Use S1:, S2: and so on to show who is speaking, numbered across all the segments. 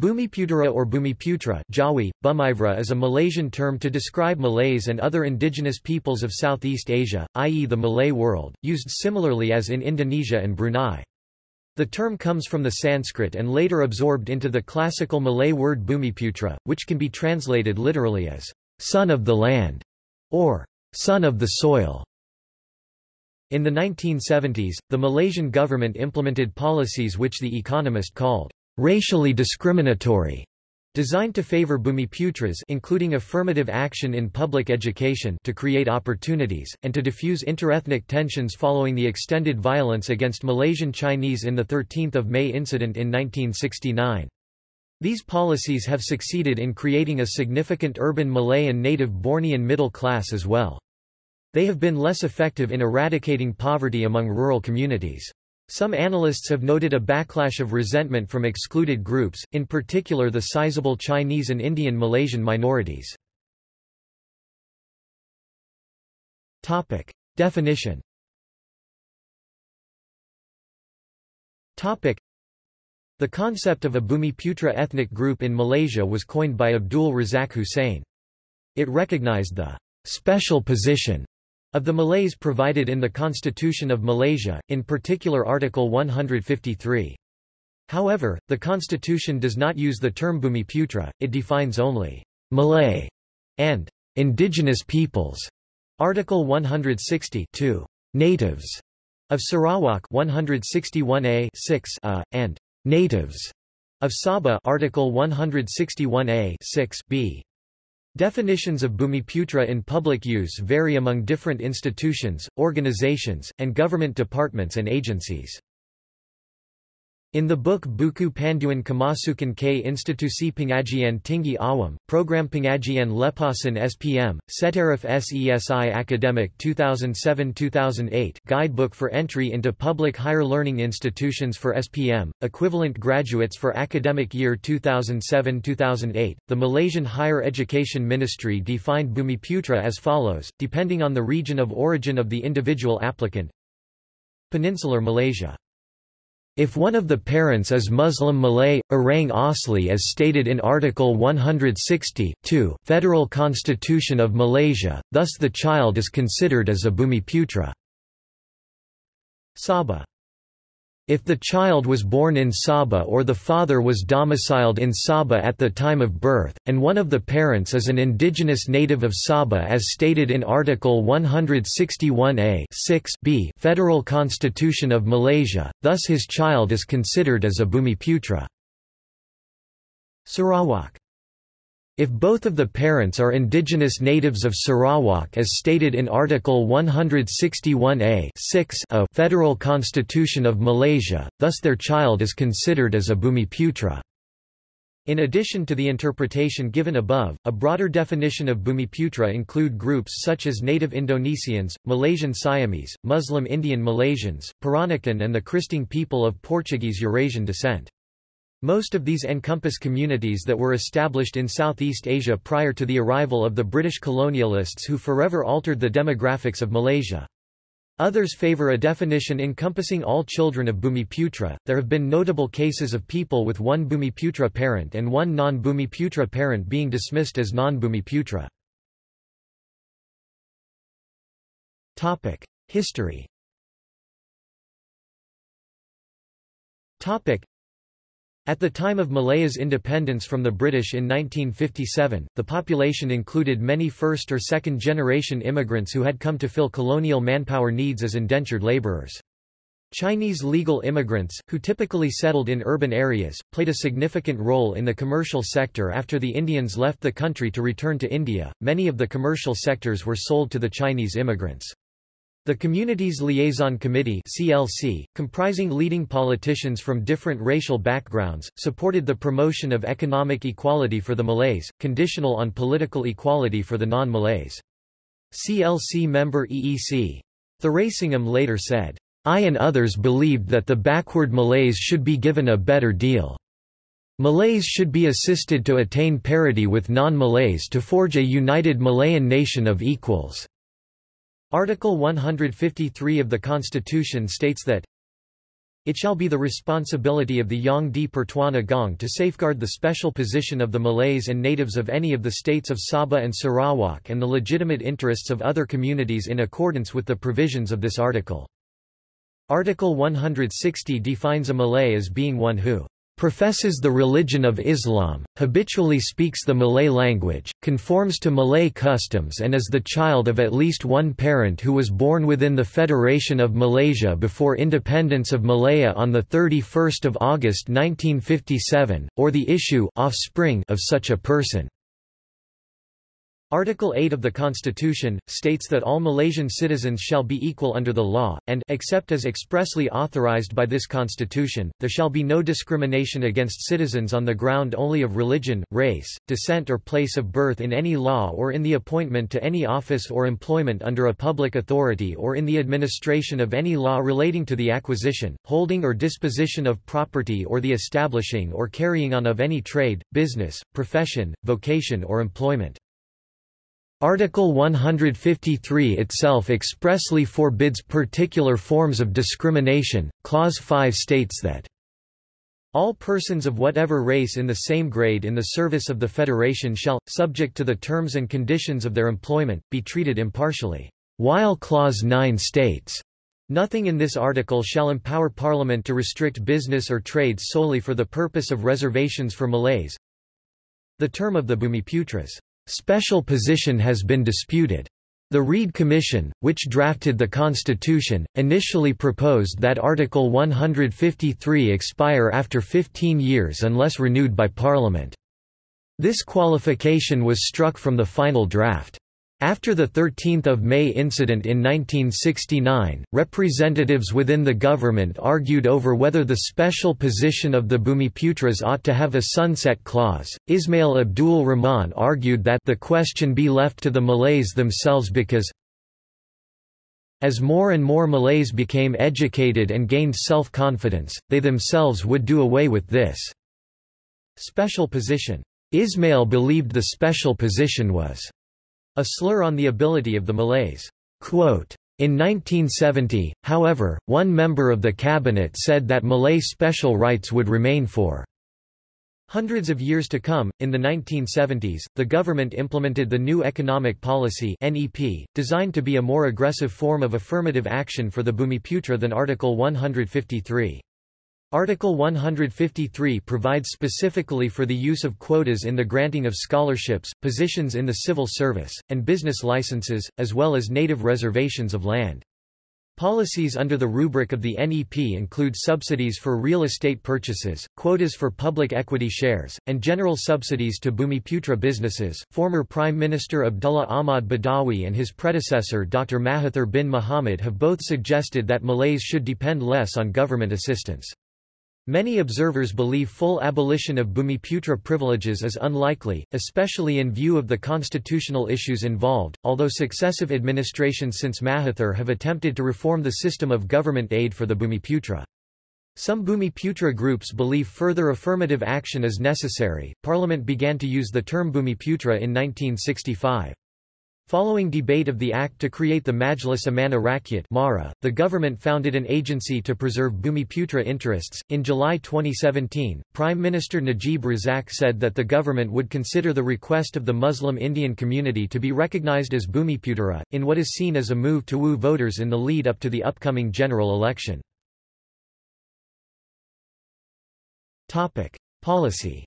S1: Bumiputera or Bumiputra Jawi, Bumivra is a Malaysian term to describe Malays and other indigenous peoples of Southeast Asia, i.e. the Malay world, used similarly as in Indonesia and Brunei. The term comes from the Sanskrit and later absorbed into the classical Malay word Bumiputra, which can be translated literally as, son of the land, or son of the soil. In the 1970s, the Malaysian government implemented policies which The Economist called racially discriminatory, designed to favor Bumiputras including affirmative action in public education to create opportunities, and to diffuse interethnic tensions following the extended violence against Malaysian Chinese in the 13 May incident in 1969. These policies have succeeded in creating a significant urban Malay and native Bornean middle class as well. They have been less effective in eradicating poverty among rural communities. Some analysts have noted a backlash of resentment from excluded groups, in particular the sizable Chinese and Indian Malaysian minorities. Topic. Definition Topic. The concept of a Bumiputra ethnic group in Malaysia was coined by Abdul Razak Hussein. It recognized the special position of the Malays provided in the Constitution of Malaysia, in particular Article 153. However, the constitution does not use the term Bumiputra, it defines only Malay and indigenous peoples. Article 160 natives of Sarawak 161a 6 a, and natives of Sabah Article 161a 6 b. Definitions of Bumiputra in public use vary among different institutions, organizations, and government departments and agencies. In the book Buku Panduan Kemasukan K Institusi Pengajian Tinggi Awam, Program Pengajian Lepasan SPM, Setaraf SESI Academic 2007-2008 Guidebook for Entry into Public Higher Learning Institutions for SPM, Equivalent Graduates for Academic Year 2007-2008, the Malaysian Higher Education Ministry defined Bumiputra as follows, depending on the region of origin of the individual applicant. Peninsular Malaysia if one of the parents is Muslim Malay, Orang Asli as stated in Article 160 Federal Constitution of Malaysia, thus the child is considered as a Bumiputra. Sabah if the child was born in Sabah or the father was domiciled in Sabah at the time of birth, and one of the parents is an indigenous native of Sabah as stated in Article 161a 6 b Federal Constitution of Malaysia, thus his child is considered as a Bumiputra. Sarawak if both of the parents are indigenous natives of Sarawak as stated in Article 161a 6 a Federal Constitution of Malaysia, thus their child is considered as a Bumiputra. In addition to the interpretation given above, a broader definition of Bumiputra include groups such as native Indonesians, Malaysian Siamese, Muslim Indian Malaysians, Peranakan and the Kristang people of Portuguese Eurasian descent. Most of these encompass communities that were established in Southeast Asia prior to the arrival of the British colonialists who forever altered the demographics of Malaysia. Others favor a definition encompassing all children of Bumiputra. There have been notable cases of people with one Bumiputra parent and one non-Bumiputra parent being dismissed as non-Bumiputra. Topic: History. Topic: at the time of Malaya's independence from the British in 1957, the population included many first or second generation immigrants who had come to fill colonial manpower needs as indentured laborers. Chinese legal immigrants, who typically settled in urban areas, played a significant role in the commercial sector after the Indians left the country to return to India. Many of the commercial sectors were sold to the Chinese immigrants. The Communities Liaison Committee CLC, comprising leading politicians from different racial backgrounds, supported the promotion of economic equality for the Malays, conditional on political equality for the non-Malays. CLC member EEC. Thuraisingham later said, I and others believed that the backward Malays should be given a better deal. Malays should be assisted to attain parity with non-Malays to forge a united Malayan nation of equals. Article 153 of the Constitution states that It shall be the responsibility of the Yang di Pertuan Agong to safeguard the special position of the Malays and natives of any of the states of Sabah and Sarawak and the legitimate interests of other communities in accordance with the provisions of this article. Article 160 defines a Malay as being one who professes the religion of Islam, habitually speaks the Malay language, conforms to Malay customs and is the child of at least one parent who was born within the Federation of Malaysia before independence of Malaya on 31 August 1957, or the issue offspring of such a person. Article 8 of the Constitution, states that all Malaysian citizens shall be equal under the law, and except as expressly authorized by this Constitution, there shall be no discrimination against citizens on the ground only of religion, race, descent or place of birth in any law or in the appointment to any office or employment under a public authority or in the administration of any law relating to the acquisition, holding or disposition of property or the establishing or carrying on of any trade, business, profession, vocation or employment. Article 153 itself expressly forbids particular forms of discrimination. Clause 5 states that all persons of whatever race in the same grade in the service of the Federation shall, subject to the terms and conditions of their employment, be treated impartially. While Clause 9 states, Nothing in this article shall empower Parliament to restrict business or trade solely for the purpose of reservations for Malays. The term of the Bumiputras Special position has been disputed. The Reid Commission, which drafted the Constitution, initially proposed that Article 153 expire after 15 years unless renewed by Parliament. This qualification was struck from the final draft. After the 13 May incident in 1969, representatives within the government argued over whether the special position of the Bumiputras ought to have a sunset clause. Ismail Abdul Rahman argued that the question be left to the Malays themselves because as more and more Malays became educated and gained self-confidence, they themselves would do away with this special position. Ismail believed the special position was a slur on the ability of the Malays. Quote, in 1970, however, one member of the cabinet said that Malay special rights would remain for hundreds of years to come. In the 1970s, the government implemented the New Economic Policy (NEP), designed to be a more aggressive form of affirmative action for the Bumiputra than Article 153. Article 153 provides specifically for the use of quotas in the granting of scholarships, positions in the civil service, and business licenses, as well as native reservations of land. Policies under the rubric of the NEP include subsidies for real estate purchases, quotas for public equity shares, and general subsidies to Bumiputra businesses. Former Prime Minister Abdullah Ahmad Badawi and his predecessor Dr. Mahathir bin Mohamad have both suggested that Malays should depend less on government assistance. Many observers believe full abolition of Bumiputra privileges is unlikely, especially in view of the constitutional issues involved, although successive administrations since Mahathir have attempted to reform the system of government aid for the Bumiputra. Some Bumiputra groups believe further affirmative action is necessary. Parliament began to use the term Bumiputra in 1965. Following debate of the act to create the Majlis Amanah Rakyat (MARA), the government founded an agency to preserve Bumiputra interests. In July 2017, Prime Minister Najib Razak said that the government would consider the request of the Muslim Indian community to be recognized as Bumiputera, in what is seen as a move to woo voters in the lead up to the upcoming general election. Topic: Policy.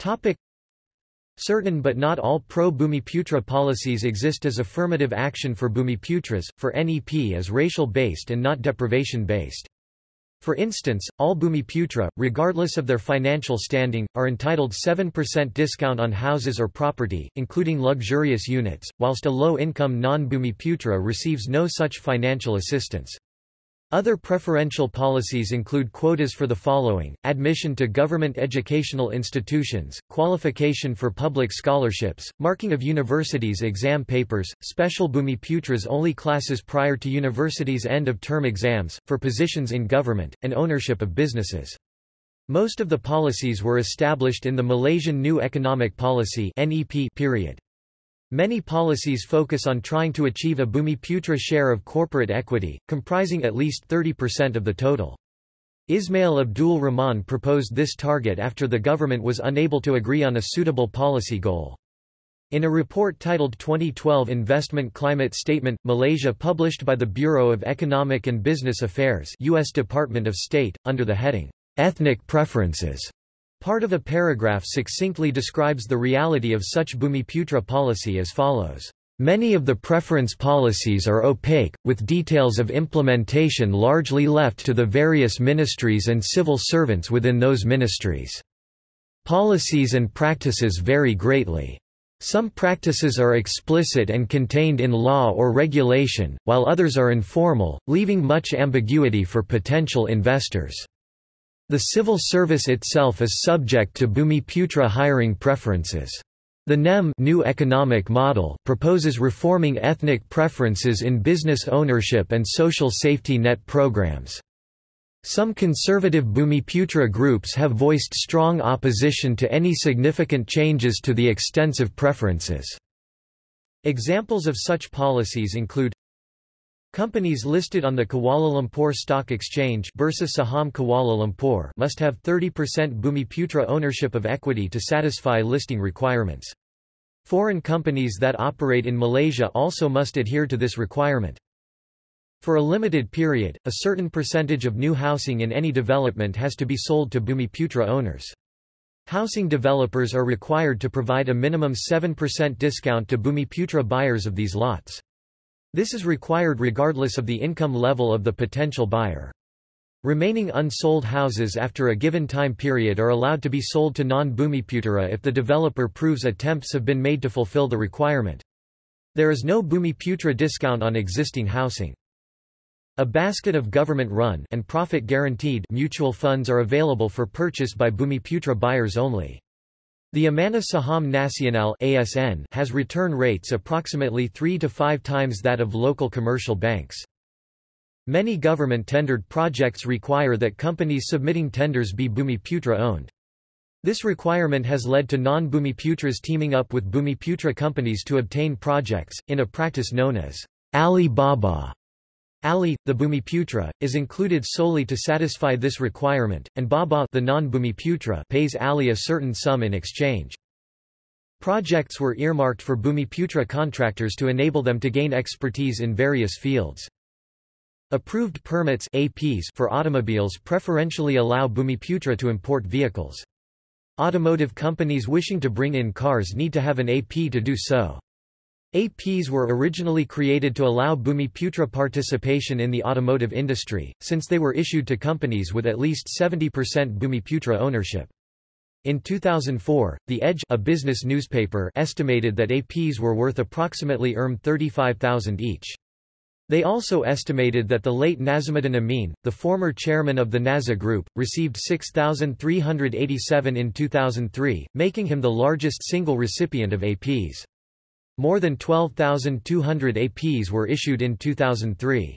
S1: Topic Certain but not all pro-Bumiputra policies exist as affirmative action for Bumiputras, for NEP as racial-based and not deprivation-based. For instance, all Bumiputra, regardless of their financial standing, are entitled 7% discount on houses or property, including luxurious units, whilst a low-income non-Bumiputra receives no such financial assistance. Other preferential policies include quotas for the following, admission to government educational institutions, qualification for public scholarships, marking of universities' exam papers, special Bumiputras only classes prior to universities' end-of-term exams, for positions in government, and ownership of businesses. Most of the policies were established in the Malaysian New Economic Policy period. Many policies focus on trying to achieve a Bumiputra share of corporate equity, comprising at least 30% of the total. Ismail Abdul Rahman proposed this target after the government was unable to agree on a suitable policy goal. In a report titled 2012 Investment Climate Statement, Malaysia published by the Bureau of Economic and Business Affairs U.S. Department of State, under the heading, Ethnic Preferences, Part of a paragraph succinctly describes the reality of such Bumiputra policy as follows. Many of the preference policies are opaque, with details of implementation largely left to the various ministries and civil servants within those ministries. Policies and practices vary greatly. Some practices are explicit and contained in law or regulation, while others are informal, leaving much ambiguity for potential investors. The civil service itself is subject to Bumiputra hiring preferences. The NEM new economic model proposes reforming ethnic preferences in business ownership and social safety net programs. Some conservative Bumiputra groups have voiced strong opposition to any significant changes to the extensive preferences. Examples of such policies include Companies listed on the Kuala Lumpur Stock Exchange Bursa Saham Kuala Lumpur must have 30% Bumiputra ownership of equity to satisfy listing requirements. Foreign companies that operate in Malaysia also must adhere to this requirement. For a limited period, a certain percentage of new housing in any development has to be sold to Bumiputra owners. Housing developers are required to provide a minimum 7% discount to Bumiputra buyers of these lots. This is required regardless of the income level of the potential buyer. Remaining unsold houses after a given time period are allowed to be sold to non-Bumiputra if the developer proves attempts have been made to fulfill the requirement. There is no Bumiputra discount on existing housing. A basket of government-run and profit-guaranteed mutual funds are available for purchase by Bumiputra buyers only. The Amanah Saham Nasional ASN has return rates approximately 3 to 5 times that of local commercial banks. Many government-tendered projects require that companies submitting tenders be Bumiputra owned. This requirement has led to non-Bumiputras teaming up with Bumiputra companies to obtain projects, in a practice known as Ali Baba. Ali, the Bumiputra, is included solely to satisfy this requirement, and Baba the non-Bumiputra pays Ali a certain sum in exchange. Projects were earmarked for Bumiputra contractors to enable them to gain expertise in various fields. Approved permits APs for automobiles preferentially allow Bumiputra to import vehicles. Automotive companies wishing to bring in cars need to have an AP to do so. APs were originally created to allow Bumiputra participation in the automotive industry, since they were issued to companies with at least 70% Bumiputra ownership. In 2004, The Edge a business newspaper estimated that APs were worth approximately ERM 35,000 each. They also estimated that the late Nasimuddin Amin, the former chairman of the Naza Group, received 6,387 in 2003, making him the largest single recipient of APs. More than 12,200 APs were issued in 2003.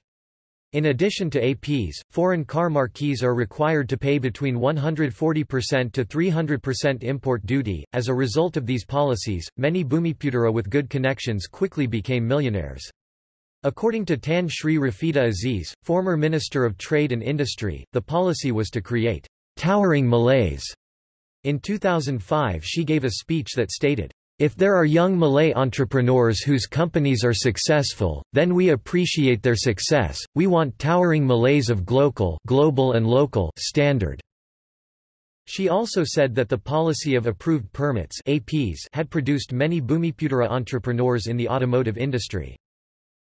S1: In addition to APs, foreign car marquees are required to pay between 140% to 300% import duty. As a result of these policies, many Bumiputera with good connections quickly became millionaires. According to Tan Sri Rafidah Aziz, former Minister of Trade and Industry, the policy was to create towering Malays. In 2005 she gave a speech that stated, if there are young Malay entrepreneurs whose companies are successful, then we appreciate their success. We want towering Malays of global, global and local standard. She also said that the policy of approved permits APs had produced many Bumiputera entrepreneurs in the automotive industry.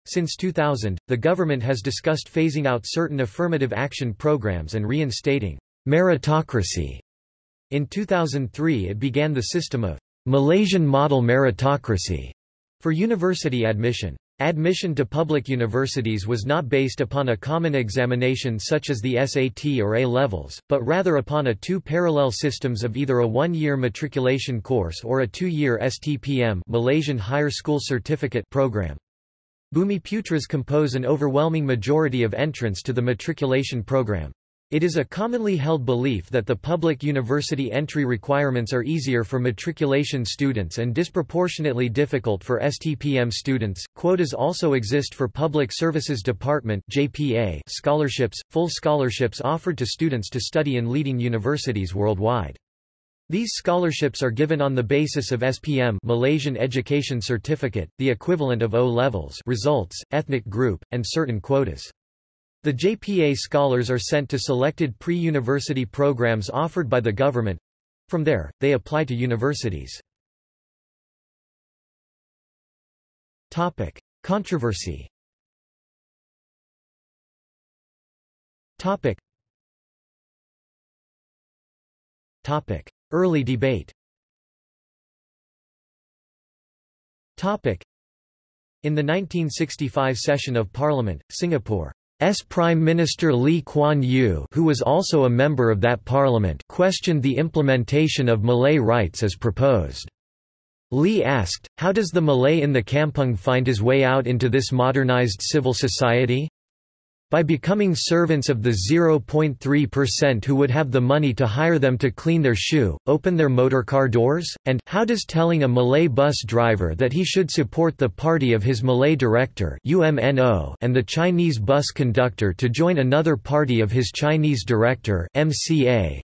S1: Since 2000, the government has discussed phasing out certain affirmative action programs and reinstating meritocracy. In 2003 it began the system of Malaysian model meritocracy for university admission. Admission to public universities was not based upon a common examination such as the SAT or A-levels, but rather upon a two parallel systems of either a one-year matriculation course or a two-year STPM Malaysian Higher School Certificate program. Bumiputras compose an overwhelming majority of entrants to the matriculation program. It is a commonly held belief that the public university entry requirements are easier for matriculation students and disproportionately difficult for STPM students. Quotas also exist for Public Services Department (JPA) scholarships, full scholarships offered to students to study in leading universities worldwide. These scholarships are given on the basis of SPM Malaysian Education Certificate, the equivalent of O levels results, ethnic group, and certain quotas. The JPA scholars are sent to selected pre-university programs offered by the government. From there, they apply to universities. Topic: Controversy. Topic. Topic: Early debate. Topic: In the 1965 session of Parliament, Singapore S. Prime Minister Lee Kuan Yew who was also a member of that parliament questioned the implementation of Malay rights as proposed. Lee asked, how does the Malay in the kampung find his way out into this modernized civil society? By becoming servants of the 0.3% who would have the money to hire them to clean their shoe, open their motorcar doors, and how does telling a Malay bus driver that he should support the party of his Malay director UMNO and the Chinese bus conductor to join another party of his Chinese director MCA,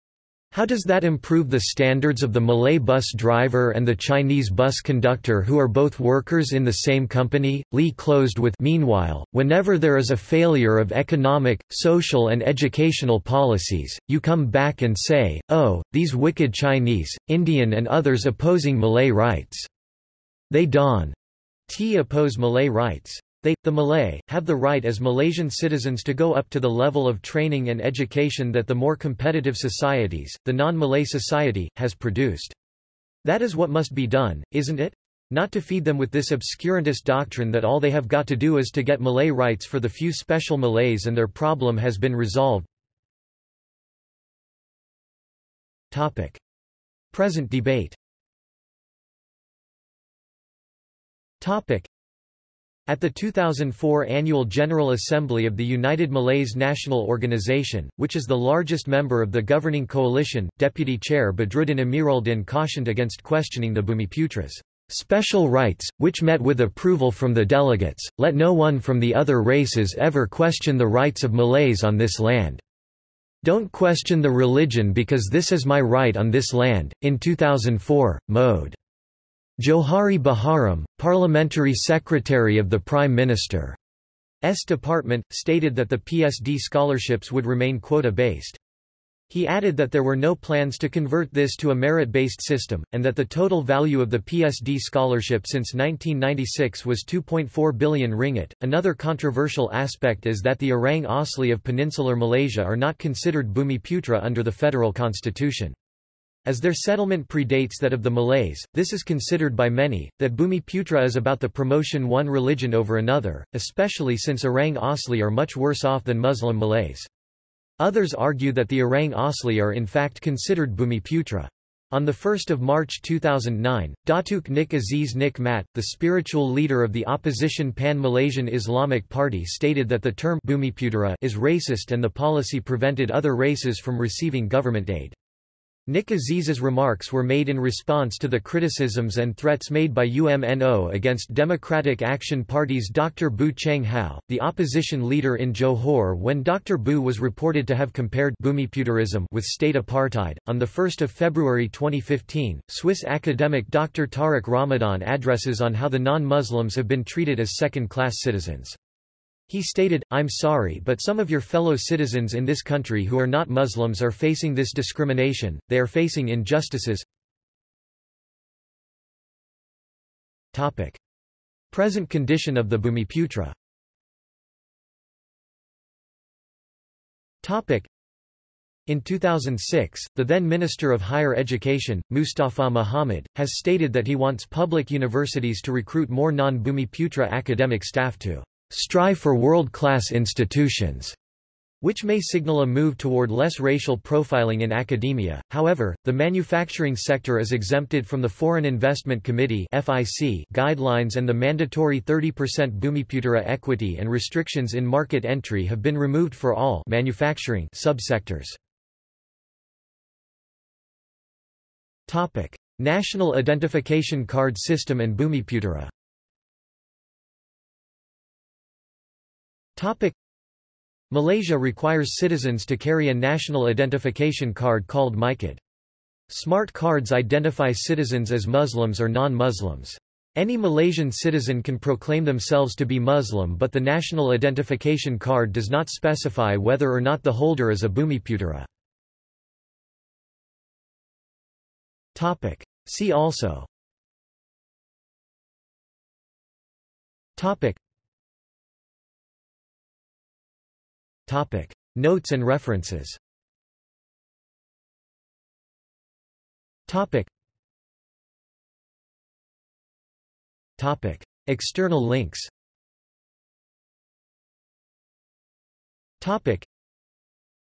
S1: how does that improve the standards of the Malay bus driver and the Chinese bus conductor who are both workers in the same company? Lee closed with Meanwhile, whenever there is a failure of economic, social and educational policies, you come back and say, oh, these wicked Chinese, Indian and others opposing Malay rights. They don. T oppose Malay rights. They, the Malay, have the right as Malaysian citizens to go up to the level of training and education that the more competitive societies, the non-Malay society, has produced. That is what must be done, isn't it? Not to feed them with this obscurantist doctrine that all they have got to do is to get Malay rights for the few special Malays and their problem has been resolved. Topic. Present debate Topic. At the 2004 Annual General Assembly of the United Malays National Organization, which is the largest member of the governing coalition, Deputy Chair Badruddin Amiruldin cautioned against questioning the Bumiputras' special rights, which met with approval from the delegates, let no one from the other races ever question the rights of Malays on this land. Don't question the religion because this is my right on this land. In 2004, Mode. Johari Baharum, parliamentary secretary of the Prime Minister's department, stated that the PSD scholarships would remain quota-based. He added that there were no plans to convert this to a merit-based system, and that the total value of the PSD scholarship since 1996 was 2.4 billion ringgit. Another controversial aspect is that the Orang Asli of peninsular Malaysia are not considered Bumiputra under the federal constitution. As their settlement predates that of the Malays, this is considered by many, that Bumiputra is about the promotion one religion over another, especially since Orang Asli are much worse off than Muslim Malays. Others argue that the Orang Asli are in fact considered Bumiputra. On 1 March 2009, Datuk Nik Aziz Nik Mat, the spiritual leader of the opposition Pan-Malaysian Islamic Party stated that the term Bumiputera is racist and the policy prevented other races from receiving government aid. Nik Aziz's remarks were made in response to the criticisms and threats made by UMNO against Democratic Action Party's Dr. Boo Cheng Hau, the opposition leader in Johor when Dr. Boo was reported to have compared Bumiputerism with state apartheid. On 1 February 2015, Swiss academic Dr. Tariq Ramadan addresses on how the non-Muslims have been treated as second-class citizens. He stated, I'm sorry but some of your fellow citizens in this country who are not Muslims are facing this discrimination, they are facing injustices. Topic. Present condition of the Bumiputra Topic. In 2006, the then Minister of Higher Education, Mustapa Mohamed, has stated that he wants public universities to recruit more non-Bumiputra academic staff to strive for world-class institutions. which may signal a move toward less racial profiling in academia. However, the manufacturing sector is exempted from the Foreign Investment Committee (FIC) guidelines and the mandatory 30% Bumiputera equity and restrictions in market entry have been removed for all manufacturing subsectors. Topic: National Identification Card System and Bumiputera. Topic: Malaysia requires citizens to carry a national identification card called MyCard. Smart cards identify citizens as Muslims or non-Muslims. Any Malaysian citizen can proclaim themselves to be Muslim but the national identification card does not specify whether or not the holder is a Bumiputera. See also Topic Topic. Notes and references Topic. Topic. External links Topic.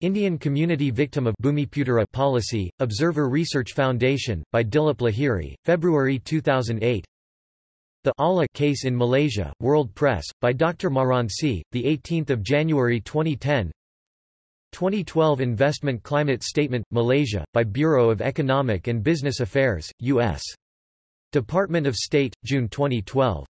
S1: Indian Community Victim of Bumiputera Policy, Observer Research Foundation, by Dilip Lahiri, February 2008 the Allah case in Malaysia, World Press, by Dr. Maran Maransi, 18 January 2010 2012 Investment Climate Statement, Malaysia, by Bureau of Economic and Business Affairs, U.S. Department of State, June 2012